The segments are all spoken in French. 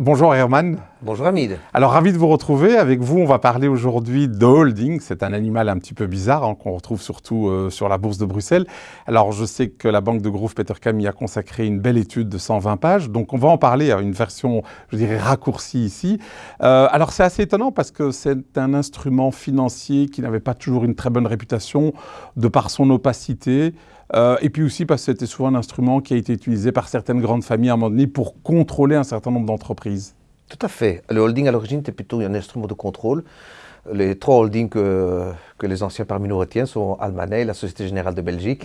Bonjour Herman. Bonjour Hamid. Alors ravi de vous retrouver. Avec vous, on va parler aujourd'hui de holding. C'est un animal un petit peu bizarre hein, qu'on retrouve surtout euh, sur la bourse de Bruxelles. Alors je sais que la banque de Groove Petercam y a consacré une belle étude de 120 pages. Donc on va en parler à une version, je dirais, raccourcie ici. Euh, alors c'est assez étonnant parce que c'est un instrument financier qui n'avait pas toujours une très bonne réputation de par son opacité. Euh, et puis aussi parce que c'était souvent un instrument qui a été utilisé par certaines grandes familles à un moment donné pour contrôler un certain nombre d'entreprises. Tout à fait. Le holding à l'origine était plutôt un instrument de contrôle. Les trois holdings que, les anciens parmi nous retiennent sont Almanet, la Société Générale de Belgique,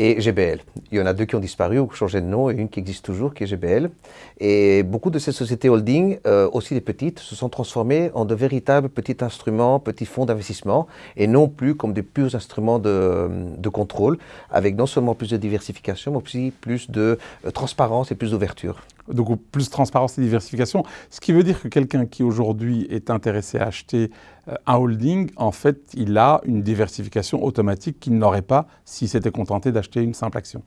et GBL. Il y en a deux qui ont disparu ou changé de nom et une qui existe toujours, qui est GBL. Et beaucoup de ces sociétés holding, euh, aussi les petites, se sont transformées en de véritables petits instruments, petits fonds d'investissement, et non plus comme des purs instruments de, de, contrôle, avec non seulement plus de diversification, mais aussi plus de euh, transparence et plus d'ouverture. Donc plus de transparence et diversification, ce qui veut dire que quelqu'un qui aujourd'hui est intéressé à acheter euh, un holding, en fait, il a une diversification automatique qu'il n'aurait pas s'il s'était contenté d'acheter une simple action.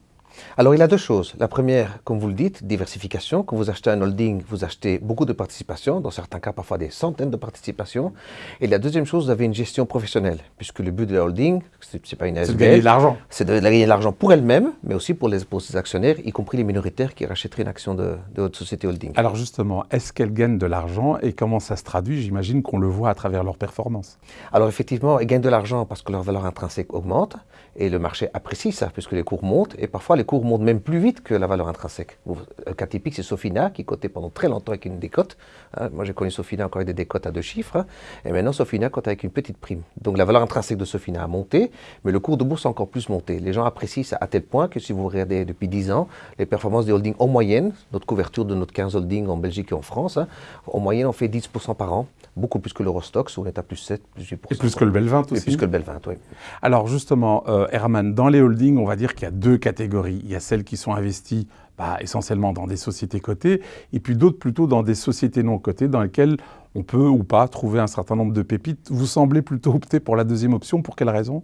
Alors il a deux choses. La première, comme vous le dites, diversification. Quand vous achetez un holding, vous achetez beaucoup de participations, dans certains cas parfois des centaines de participations. Et la deuxième chose, vous avez une gestion professionnelle, puisque le but de la holding, c'est pas une SBL. C'est de gagner de l'argent. C'est de gagner de l'argent pour elle-même, mais aussi pour, les, pour ses actionnaires, y compris les minoritaires qui rachèteraient une action de, de votre société holding. Alors justement, est-ce qu'elle gagne de l'argent et comment ça se traduit? J'imagine qu'on le voit à travers leur performance. Alors effectivement, elles gagnent de l'argent parce que leur valeur intrinsèque augmente et le marché apprécie ça, puisque les cours montent et parfois les les cours montent même plus vite que la valeur intrinsèque. Le cas typique, c'est Sofina, qui cotait pendant très longtemps avec une décote. Hein. moi, j'ai connu Sofina encore avec des décotes à deux chiffres. Hein. et maintenant, Sofina cote avec une petite prime. Donc, la valeur intrinsèque de Sofina a monté, mais le cours de bourse a encore plus monté. Les gens apprécient ça à tel point que si vous regardez depuis 10 ans, les performances des holdings en moyenne, notre couverture de notre 15 holdings en Belgique et en France, hein, en moyenne, on fait 10% par an beaucoup plus que l'Eurostox, où on est à plus 7, plus 8%. Et plus que le Belvin aussi. Et plus que le Belvin, oui. Alors justement, euh, Herman, dans les holdings, on va dire qu'il y a deux catégories. Il y a celles qui sont investis bah, essentiellement dans des sociétés cotées, et puis d'autres plutôt dans des sociétés non cotées dans lesquelles on peut ou pas trouver un certain nombre de pépites. Vous semblez plutôt opter pour la deuxième option, pour quelle raison?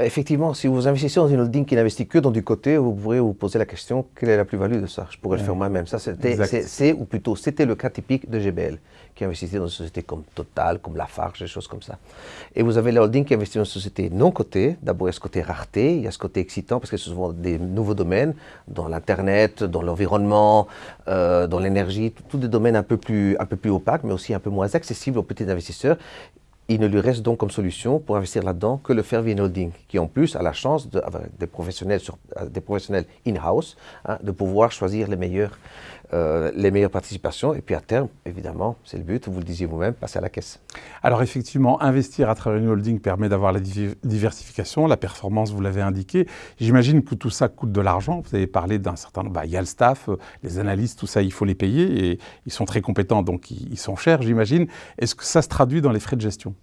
Euh, Effectivement, si vous investissez dans une holding qui n'investit que dans du côté, vous pourrez vous poser la question, quelle est la plus-value de ça? Je pourrais le faire moi-même. Ça, c'est, ou plutôt, c'était le cas typique de GBL, qui investissait dans une société comme Total, comme Lafarge, des choses comme ça. Et vous avez la holding qui investit dans une société non cotée. D'abord, il y a ce côté rareté, il y a ce côté excitant, parce que ce sont des nouveaux domaines, dans l'Internet, dans l'environnement, euh, dans l'énergie, tous des domaines un peu, plus, un peu plus opaques, mais aussi un peu moins accessible aux petits investisseurs. Il ne lui reste donc comme solution pour investir là-dedans que le faire via holding, qui en plus a la chance, professionnels, sur, des professionnels in-house, hein, de pouvoir choisir euh, les meilleures participations. Et puis à terme, évidemment, c'est le but, vous le disiez vous-même, passer à la caisse. Alors effectivement, investir à travers une holding permet d'avoir la diversification, la performance, vous l'avez indiqué. J'imagine que tout ça coûte de l'argent. Vous avez parlé d'un certain nombre, bah, il y a le staff, euh, les analystes, tout ça, il faut les payer et ils sont très compétents, donc ils, sont chers, j'imagine. Est-ce que ça se traduit dans les frais de gestion?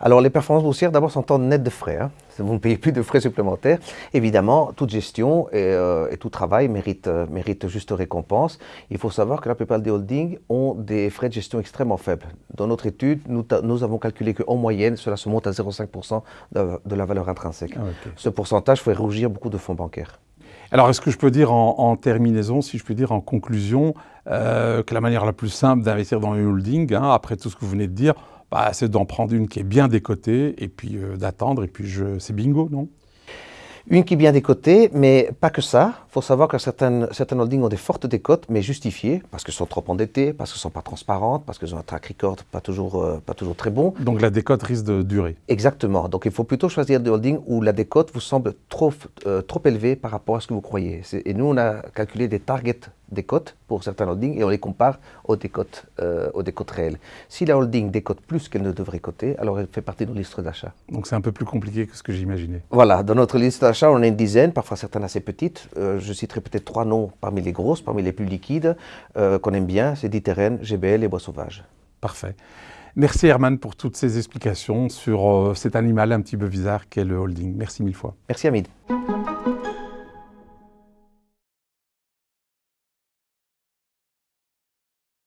Alors les performances boursières, d'abord, sont en net de frais. Hein. Vous ne payez plus de frais supplémentaires. Évidemment, toute gestion et, euh, tout travail mérite, mérite juste récompense. Il faut savoir que la plupart des holdings ont des frais de gestion extrêmement faibles. Dans notre étude, nous, nous avons calculé qu'en moyenne, cela se monte à 0,5% de, la valeur intrinsèque. Ah, Ce pourcentage fait rougir beaucoup de fonds bancaires. Alors, est-ce que je peux dire en, terminaison, si je peux dire en conclusion, euh, que la manière la plus simple d'investir dans une holding, hein, après tout ce que vous venez de dire, bah, c'est d'en prendre une qui est bien décotée et puis euh, d'attendre, et puis c'est bingo, non? Une qui est bien décotée, mais pas que ça. Il faut savoir que certaines, certaines holdings ont des fortes décotes, mais justifiées, parce qu'elles sont trop endettées, parce qu'elles ne sont pas transparentes, parce qu'elles ont un track record pas toujours, euh, pas toujours très bon. Donc la décote risque de durer. Exactement. Donc il faut plutôt choisir des holdings où la décote vous semble trop, euh, trop élevée par rapport à ce que vous croyez. Et nous, on a calculé des targets des cotes pour certains holdings et on les compare aux décotes, euh, aux décotes réelles. Si la holding décote plus qu'elle ne devrait coter, alors elle fait partie de notre liste d'achat. Donc c'est un peu plus compliqué que ce que j'imaginais. Voilà, dans notre liste d'achat, on a une dizaine, parfois certaines assez petites. Euh, je citerai peut-être trois noms parmi les grosses, parmi les plus liquides, euh, qu'on aime bien, c'est Diterren, GBL et Bois Sauvage. Parfait. Merci Herman pour toutes ces explications sur cet animal un petit peu bizarre qu'est le holding. Merci mille fois. Merci Hamid.